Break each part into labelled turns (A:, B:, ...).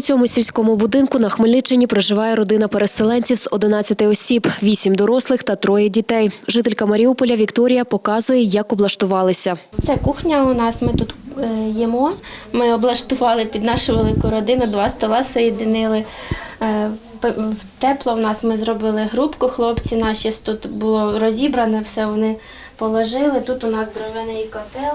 A: У цьому сільському будинку на Хмельниччині проживає родина переселенців з 11 осіб, 8 дорослих та троє дітей. Жителька Маріуполя Вікторія показує, як облаштувалися.
B: Це кухня у нас. Ми тут е, їмо. Ми облаштували під нашу велику родину, два стола соєдинили. Е, Тепло в нас ми зробили грубку. Хлопці наші тут було розібране, все вони положили. Тут у нас дровяний котел.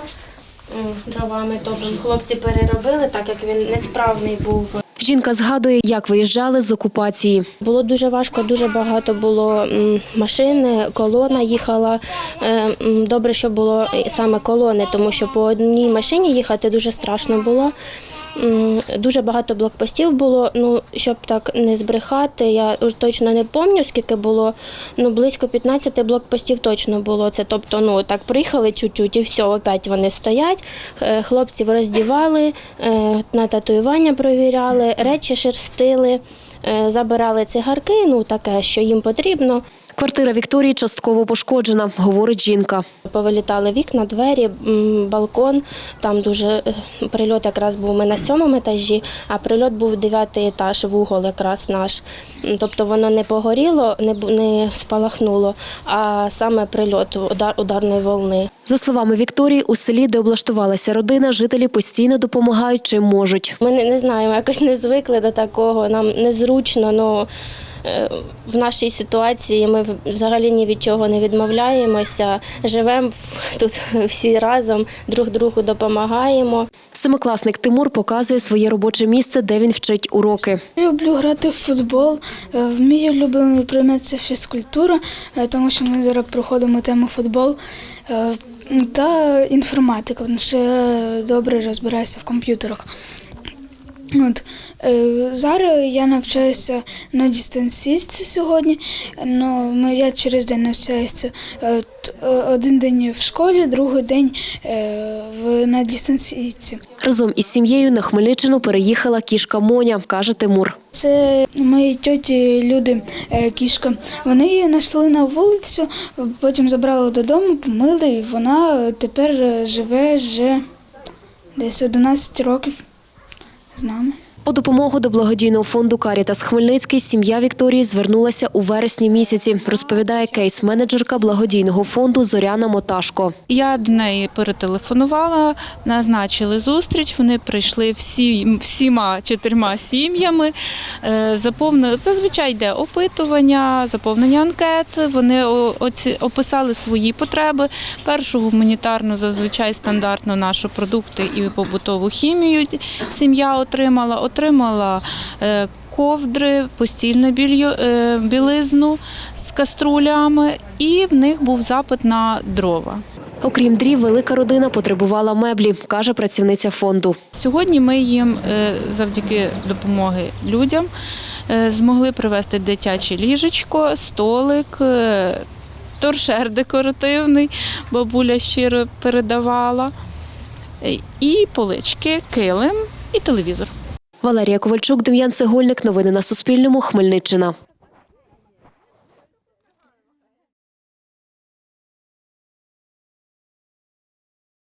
B: Дровами топимо. Хлопці переробили, так як він несправний був.
A: Жінка згадує, як виїжджали з окупації.
B: Було дуже важко, дуже багато було машин, колона їхала. Е, Добре, що було саме колони, тому що по одній машині їхати дуже страшно було. Дуже багато блокпостів було. Ну, щоб так не збрехати, я точно не пам'ятаю, скільки було. Ну, близько 15 блокпостів точно було. Це тобто, ну так приїхали чуть-чуть і все, опять вони стоять. Е, Хлопців роздівали, е, на татуювання провіряли, речі шерстили, е, забирали цигарки, ну таке, що їм потрібно.
A: Квартира Вікторії частково пошкоджена, говорить жінка.
B: Повилітали вікна, двері, балкон. Там дуже е, прильот якраз був ми на сьомому етажі, а прильот був дев'ятий етаж, вугол якраз наш. Тобто воно не погоріло, не, не спалахнуло, а саме прильот удар, ударної волни.
A: За словами Вікторії, у селі, де облаштувалася родина, жителі постійно допомагають чим можуть.
B: Ми не, не знаємо, якось не звикли до такого, нам незручно. Ну, в нашій ситуації ми взагалі ні від чого не відмовляємося. Живемо тут всі разом, друг другу допомагаємо.
A: Семикласник Тимур показує своє робоче місце, де він вчить уроки.
C: Люблю грати в футбол. Е, Мій улюблений предмет це фізкультура, е, тому що ми зараз проходимо тему футбол е, та інформатика, тому що я добре розбираюся в комп'ютерах. От, е, зараз я навчаюся на дистанційці сьогодні. Ну, я через день навчаюся е, один день в школі, другий день е, в, на дистанційці.
A: Разом із сім'єю на Хмельниччину переїхала кішка Моня, каже Тимур.
C: Це мої тьоті люди, е, кішка. Вони її знайшли на вулицю, потім забрали додому, помили, і вона тепер живе вже десь 11 років з нами.
A: По допомогу до благодійного фонду Карітас Хмельницький сім'я Вікторії звернулася у вересні місяці, розповідає кейс-менеджерка благодійного фонду Зоряна Моташко.
D: Я до неї перетелефонувала, назначили зустріч. Вони прийшли всі, всіма чотирма сім'ями. Е, Заповнили зазвичай йде опитування, заповнення анкет. Вони описали свої потреби. Першу гуманітарну, зазвичай стандартно нашу продукти і побутову хімію сім'я отримала. Отримала е, ковдри, постільне більйо, е, білизну з каструлями, і в них був запит на дрова.
A: Окрім дрів, велика родина потребувала меблі, каже працівниця фонду.
D: Сьогодні ми їм е, завдяки допомоги людям змогли привезти дитяче ліжечко, столик, торшер декоративний, бабуля щиро передавала, і полички, килим і телевізор.
A: Валерія Ковальчук, Дем'ян Цегольник. Новини на Суспільному. Хмельниччина.